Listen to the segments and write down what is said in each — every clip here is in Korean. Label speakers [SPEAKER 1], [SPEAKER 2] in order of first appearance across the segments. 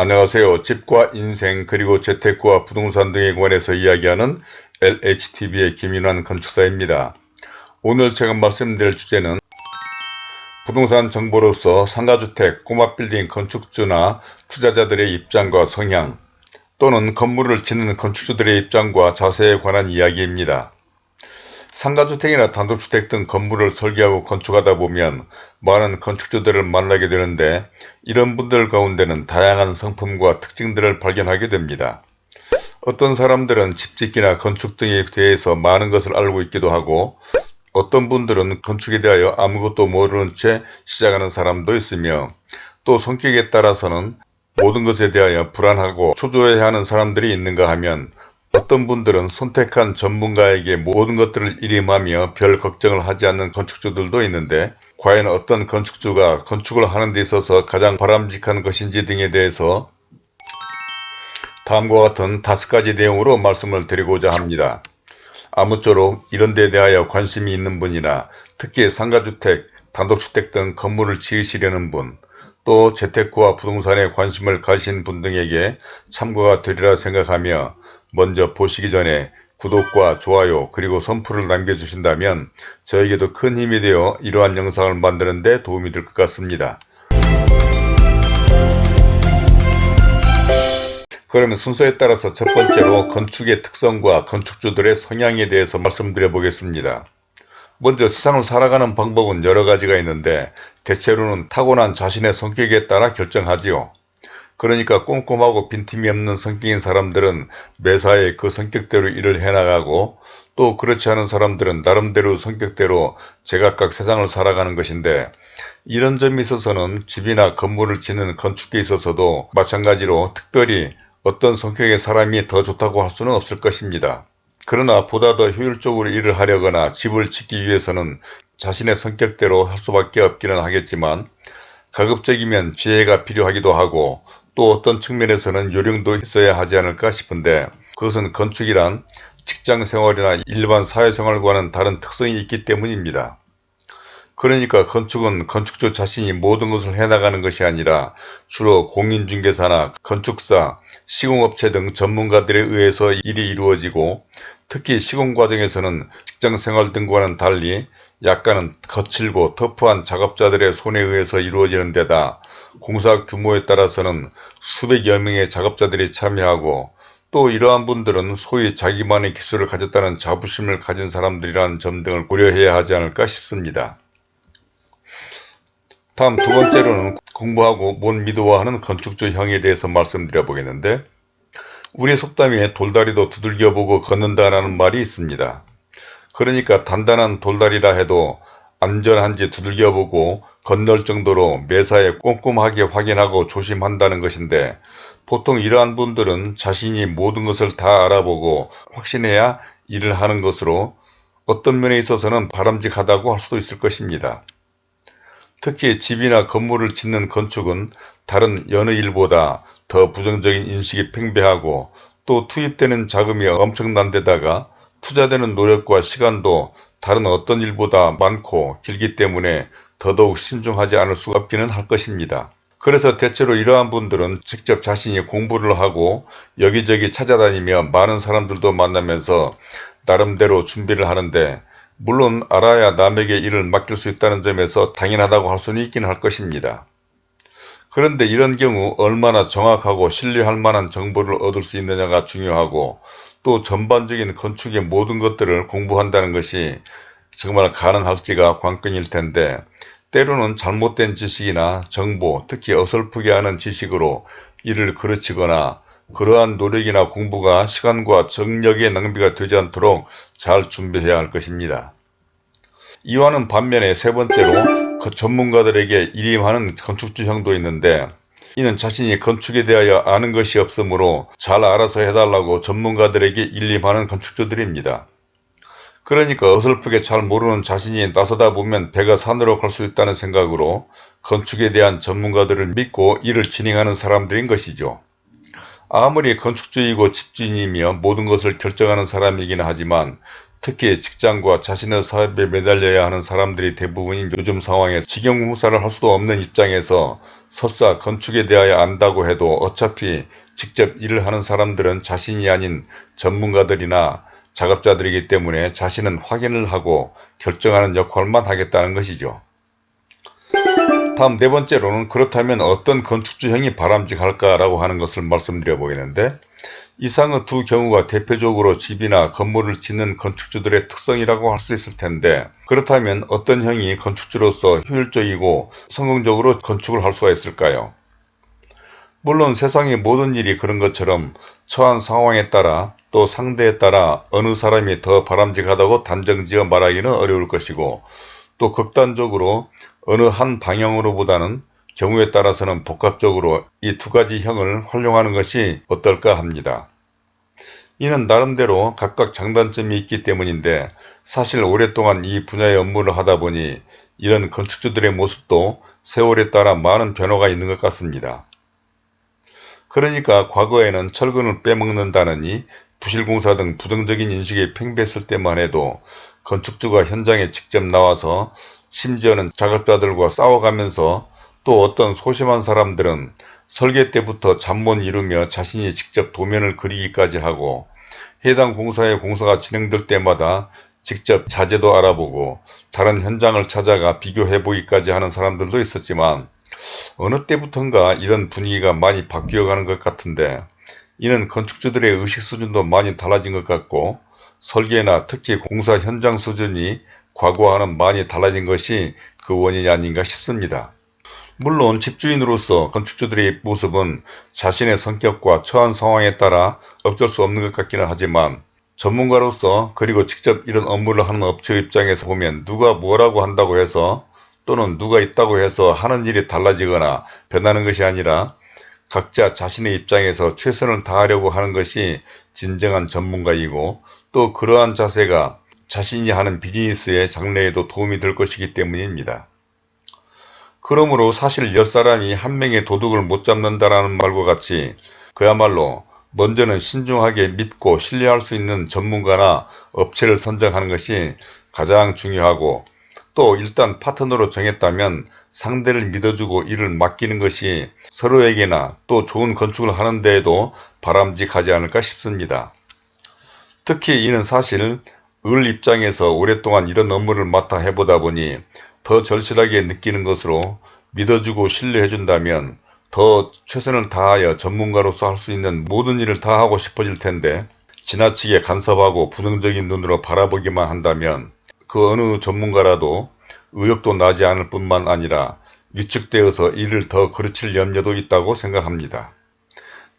[SPEAKER 1] 안녕하세요. 집과 인생 그리고 재테크와 부동산 등에 관해서 이야기하는 LHTV의 김인환 건축사입니다. 오늘 제가 말씀드릴 주제는 부동산 정보로서 상가주택, 꼬마빌딩 건축주나 투자자들의 입장과 성향 또는 건물을 짓는 건축주들의 입장과 자세에 관한 이야기입니다. 상가주택이나 단독주택 등 건물을 설계하고 건축하다 보면 많은 건축주들을 만나게 되는데 이런 분들 가운데는 다양한 성품과 특징들을 발견하게 됩니다. 어떤 사람들은 집짓기나 건축 등에 대해서 많은 것을 알고 있기도 하고 어떤 분들은 건축에 대하여 아무것도 모르는 채 시작하는 사람도 있으며 또 성격에 따라서는 모든 것에 대하여 불안하고 초조해하는 사람들이 있는가 하면 어떤 분들은 선택한 전문가에게 모든 것들을 일임하며 별 걱정을 하지 않는 건축주들도 있는데 과연 어떤 건축주가 건축을 하는 데 있어서 가장 바람직한 것인지 등에 대해서 다음과 같은 다섯 가지 내용으로 말씀을 드리고자 합니다. 아무쪼록 이런 데 대하여 관심이 있는 분이나 특히 상가주택, 단독주택 등 건물을 지으시려는 분, 또 재테크와 부동산에 관심을 가신 분 등에게 참고가 되리라 생각하며 먼저 보시기 전에 구독과 좋아요 그리고 선풀을 남겨주신다면 저에게도 큰 힘이 되어 이러한 영상을 만드는 데 도움이 될 것 같습니다. 그러면 순서에 따라서 첫 번째로 건축의 특성과 건축주들의 성향에 대해서 말씀드려 보겠습니다. 먼저 세상을 살아가는 방법은 여러 가지가 있는데 대체로는 타고난 자신의 성격에 따라 결정하지요. 그러니까 꼼꼼하고 빈틈이 없는 성격인 사람들은 매사에 그 성격대로 일을 해나가고 또 그렇지 않은 사람들은 나름대로 성격대로 제각각 세상을 살아가는 것인데 이런 점에 있어서는 집이나 건물을 짓는 건축에 있어서도 마찬가지로 특별히 어떤 성격의 사람이 더 좋다고 할 수는 없을 것입니다. 그러나 보다 더 효율적으로 일을 하려거나 집을 짓기 위해서는 자신의 성격대로 할 수밖에 없기는 하겠지만 가급적이면 지혜가 필요하기도 하고 또 어떤 측면에서는 요령도 있어야 하지 않을까 싶은데 그것은 건축이란 직장생활이나 일반 사회생활과는 다른 특성이 있기 때문입니다. 그러니까 건축은 건축주 자신이 모든 것을 해나가는 것이 아니라 주로 공인중개사나 건축사, 시공업체 등 전문가들에 의해서 일이 이루어지고 특히 시공 과정에서는 직장생활 등과는 달리 약간은 거칠고 터프한 작업자들의 손에 의해서 이루어지는 데다 공사 규모에 따라서는 수백여 명의 작업자들이 참여하고 또 이러한 분들은 소위 자기만의 기술을 가졌다는 자부심을 가진 사람들이라는 점 등을 고려해야 하지 않을까 싶습니다. 다음 두 번째로는 공부하고 못 믿어하는 건축주형에 대해서 말씀드려 보겠는데 우리 속담에 돌다리도 두들겨보고 걷는다라는 말이 있습니다. 그러니까 단단한 돌다리라 해도 안전한지 두들겨보고 건널 정도로 매사에 꼼꼼하게 확인하고 조심한다는 것인데 보통 이러한 분들은 자신이 모든 것을 다 알아보고 확신해야 일을 하는 것으로 어떤 면에 있어서는 바람직하다고 할 수도 있을 것입니다. 특히 집이나 건물을 짓는 건축은 다른 여느 일보다 더 부정적인 인식이 팽배하고 또 투입되는 자금이 엄청난 데다가 투자되는 노력과 시간도 다른 어떤 일보다 많고 길기 때문에 더더욱 신중하지 않을 수 없기는 할 것입니다. 그래서 대체로 이러한 분들은 직접 자신이 공부를 하고 여기저기 찾아다니며 많은 사람들도 만나면서 나름대로 준비를 하는데 물론 알아야 남에게 일을 맡길 수 있다는 점에서 당연하다고 할 수는 있긴 할 것입니다. 그런데 이런 경우 얼마나 정확하고 신뢰할 만한 정보를 얻을 수 있느냐가 중요하고 또 전반적인 건축의 모든 것들을 공부한다는 것이 정말 가능할지가 관건일 텐데 때로는 잘못된 지식이나 정보 특히 어설프게 하는 지식으로 일을 그르치거나 그러한 노력이나 공부가 시간과 정력의 낭비가 되지 않도록 잘 준비해야 할 것입니다. 이와는 반면에 세 번째로 그 전문가들에게 일임하는 건축주형도 있는데 이는 자신이 건축에 대하여 아는 것이 없으므로 잘 알아서 해달라고 전문가들에게 일임하는 건축주들입니다. 그러니까 어설프게 잘 모르는 자신이 나서다 보면 배가 산으로 갈 수 있다는 생각으로 건축에 대한 전문가들을 믿고 일을 진행하는 사람들인 것이죠. 아무리 건축주이고 집주인이며 모든 것을 결정하는 사람이긴 하지만 특히 직장과 자신의 사업에 매달려야 하는 사람들이 대부분인 요즘 상황에 직영공사를 할 수도 없는 입장에서 설사 건축에 대하여 안다고 해도 어차피 직접 일을 하는 사람들은 자신이 아닌 전문가들이나 작업자들이기 때문에 자신은 확인을 하고 결정하는 역할만 하겠다는 것이죠. 다음 네 번째로는 그렇다면 어떤 건축주형이 바람직할까라고 하는 것을 말씀드려 보겠는데 이상의 두 경우가 대표적으로 집이나 건물을 짓는 건축주들의 특성이라고 할 수 있을 텐데 그렇다면 어떤 형이 건축주로서 효율적이고 성공적으로 건축을 할 수가 있을까요? 물론 세상의 모든 일이 그런 것처럼 처한 상황에 따라 또 상대에 따라 어느 사람이 더 바람직하다고 단정지어 말하기는 어려울 것이고 또 극단적으로 어느 한 방향으로보다는 경우에 따라서는 복합적으로 이 두 가지 형을 활용하는 것이 어떨까 합니다. 이는 나름대로 각각 장단점이 있기 때문인데 사실 오랫동안 이 분야의 업무를 하다 보니 이런 건축주들의 모습도 세월에 따라 많은 변화가 있는 것 같습니다. 그러니까 과거에는 철근을 빼먹는다느니 부실공사 등 부정적인 인식에 팽배했을 때만 해도 건축주가 현장에 직접 나와서 심지어는 작업자들과 싸워가면서 또 어떤 소심한 사람들은 설계 때부터 잠 못 이루며 자신이 직접 도면을 그리기까지 하고 해당 공사의 공사가 진행될 때마다 직접 자재도 알아보고 다른 현장을 찾아가 비교해 보기까지 하는 사람들도 있었지만 어느 때부턴가 이런 분위기가 많이 바뀌어 가는 것 같은데 이는 건축주들의 의식 수준도 많이 달라진 것 같고 설계나 특히 공사 현장 수준이 과거와는 많이 달라진 것이 그 원인이 아닌가 싶습니다. 물론 집주인으로서 건축주들의 모습은 자신의 성격과 처한 상황에 따라 어쩔 수 없는 것 같기는 하지만 전문가로서 그리고 직접 이런 업무를 하는 업체 입장에서 보면 누가 뭐라고 한다고 해서 또는 누가 있다고 해서 하는 일이 달라지거나 변하는 것이 아니라 각자 자신의 입장에서 최선을 다하려고 하는 것이 진정한 전문가이고 또 그러한 자세가 자신이 하는 비즈니스의 장래에도 도움이 될 것이기 때문입니다. 그러므로 사실 옆사람이 한 명의 도둑을 못 잡는다라는 말과 같이 그야말로 먼저는 신중하게 믿고 신뢰할 수 있는 전문가나 업체를 선정하는 것이 가장 중요하고 또 일단 파트너로 정했다면 상대를 믿어주고 일을 맡기는 것이 서로에게나 또 좋은 건축을 하는 데에도 바람직하지 않을까 싶습니다. 특히 이는 사실 을 입장에서 오랫동안 이런 업무를 맡아 해보다 보니 더 절실하게 느끼는 것으로 믿어주고 신뢰해준다면 더 최선을 다하여 전문가로서 할 수 있는 모든 일을 다 하고 싶어질 텐데 지나치게 간섭하고 부정적인 눈으로 바라보기만 한다면 그 어느 전문가라도 의욕도 나지 않을 뿐만 아니라 위축되어서 일을 더 그르칠 염려도 있다고 생각합니다.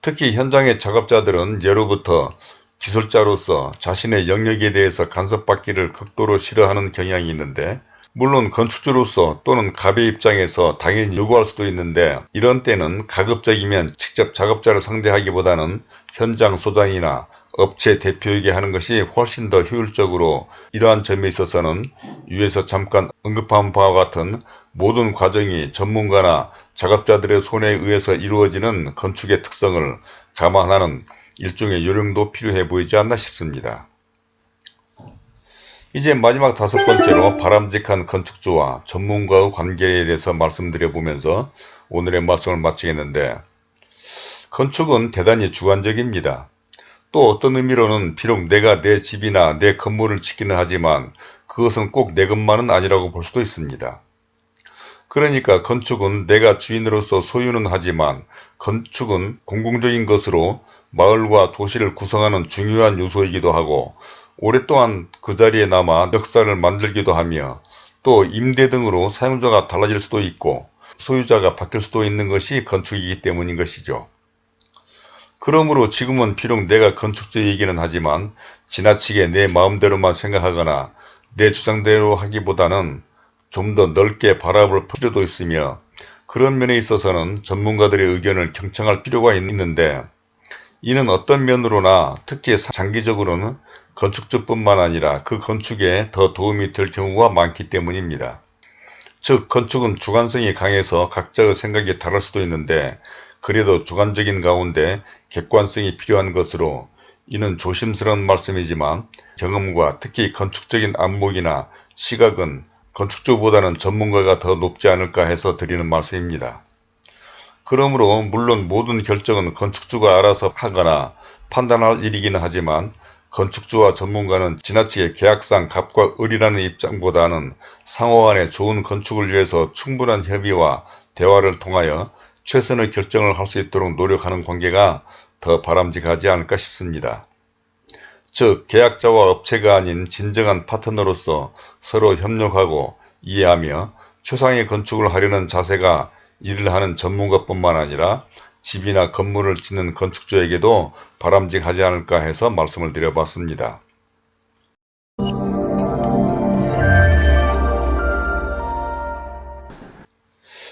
[SPEAKER 1] 특히 현장의 작업자들은 예로부터 기술자로서 자신의 영역에 대해서 간섭받기를 극도로 싫어하는 경향이 있는데 물론 건축주로서 또는 갑의 입장에서 당연히 요구할 수도 있는데 이런 때는 가급적이면 직접 작업자를 상대하기보다는 현장 소장이나 업체 대표에게 하는 것이 훨씬 더 효율적으로 이러한 점에 있어서는 위에서 잠깐 언급한 바와 같은 모든 과정이 전문가나 작업자들의 손에 의해서 이루어지는 건축의 특성을 감안하는 일종의 요령도 필요해 보이지 않나 싶습니다. 이제 마지막 다섯 번째로 바람직한 건축주와 전문가의 관계에 대해서 말씀드려 보면서 오늘의 말씀을 마치겠는데 건축은 대단히 주관적입니다. 또 어떤 의미로는 비록 내가 내 집이나 내 건물을 짓기는 하지만 그것은 꼭 내 것만은 아니라고 볼 수도 있습니다. 그러니까 건축은 내가 주인으로서 소유는 하지만 건축은 공공적인 것으로 마을과 도시를 구성하는 중요한 요소이기도 하고 오랫동안 그 자리에 남아 역사를 만들기도 하며 또 임대 등으로 사용자가 달라질 수도 있고 소유자가 바뀔 수도 있는 것이 건축이기 때문인 것이죠. 그러므로 지금은 비록 내가 건축주이기는 하지만 지나치게 내 마음대로만 생각하거나 내 주장대로 하기보다는 좀 더 넓게 바라볼 필요도 있으며 그런 면에 있어서는 전문가들의 의견을 경청할 필요가 있는데 이는 어떤 면으로나 특히 장기적으로는 건축주뿐만 아니라 그 건축에 더 도움이 될 경우가 많기 때문입니다. 즉 건축은 주관성이 강해서 각자의 생각이 다를 수도 있는데 그래도 주관적인 가운데 객관성이 필요한 것으로 이는 조심스러운 말씀이지만 경험과 특히 건축적인 안목이나 시각은 건축주보다는 전문가가 더 높지 않을까 해서 드리는 말씀입니다. 그러므로 물론 모든 결정은 건축주가 알아서 하거나 판단할 일이기는 하지만 건축주와 전문가는 지나치게 계약상 갑과 을이라는 입장보다는 상호 간의 좋은 건축을 위해서 충분한 협의와 대화를 통하여 최선의 결정을 할 수 있도록 노력하는 관계가 더 바람직하지 않을까 싶습니다. 즉 계약자와 업체가 아닌 진정한 파트너로서 서로 협력하고 이해하며 최상의 건축을 하려는 자세가 일을 하는 전문가뿐만 아니라 집이나 건물을 짓는 건축주에게도 바람직하지 않을까 해서 말씀을 드려봤습니다.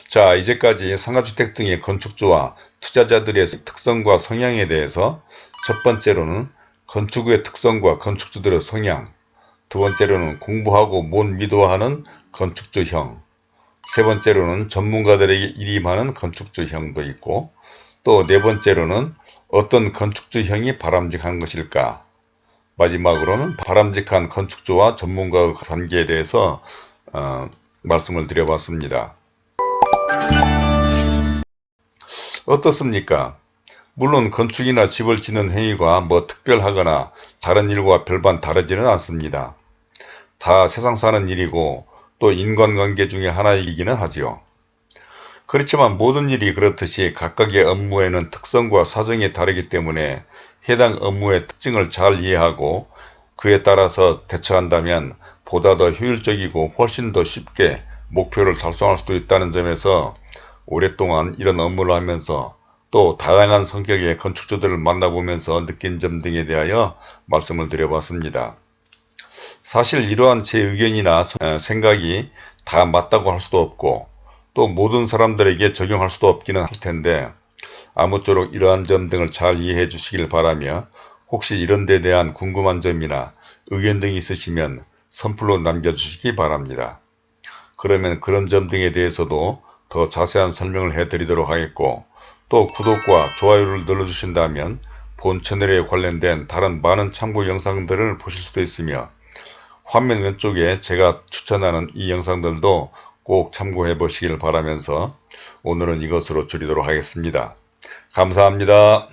[SPEAKER 1] 자 이제까지 상가주택 등의 건축주와 투자자들의 특성과 성향에 대해서 첫 번째로는 건축의 특성과 건축주들의 성향 두 번째로는 공부하고 못 미도하는 건축주형 세 번째로는 전문가들에게 일임하는 건축주형도 있고 또 네 번째로는 어떤 건축주형이 바람직한 것일까 마지막으로는 바람직한 건축주와 전문가의 관계에 대해서 어, 말씀을 드려봤습니다. 어떻습니까? 물론 건축이나 집을 짓는 행위가 뭐 특별하거나 다른 일과 별반 다르지는 않습니다. 다 세상 사는 일이고 또 인간관계 중의 하나이기는 하지요. 그렇지만 모든 일이 그렇듯이 각각의 업무에는 특성과 사정이 다르기 때문에 해당 업무의 특징을 잘 이해하고 그에 따라서 대처한다면 보다 더 효율적이고 훨씬 더 쉽게 목표를 달성할 수도 있다는 점에서 오랫동안 이런 업무를 하면서 또 다양한 성격의 건축주들을 만나보면서 느낀 점 등에 대하여 말씀을 드려봤습니다. 사실 이러한 제 의견이나 생각이 다 맞다고 할 수도 없고 또 모든 사람들에게 적용할 수도 없기는 할 텐데 아무쪼록 이러한 점 등을 잘 이해해 주시길 바라며 혹시 이런 데 대한 궁금한 점이나 의견 등이 있으시면 선플로 남겨주시기 바랍니다. 그러면 그런 점 등에 대해서도 더 자세한 설명을 해드리도록 하겠고 또 구독과 좋아요를 눌러주신다면 본 채널에 관련된 다른 많은 참고 영상들을 보실 수도 있으며 화면 왼쪽에 제가 추천하는 이 영상들도 꼭 참고해 보시길 바라면서 오늘은 이것으로 줄이도록 하겠습니다. 감사합니다.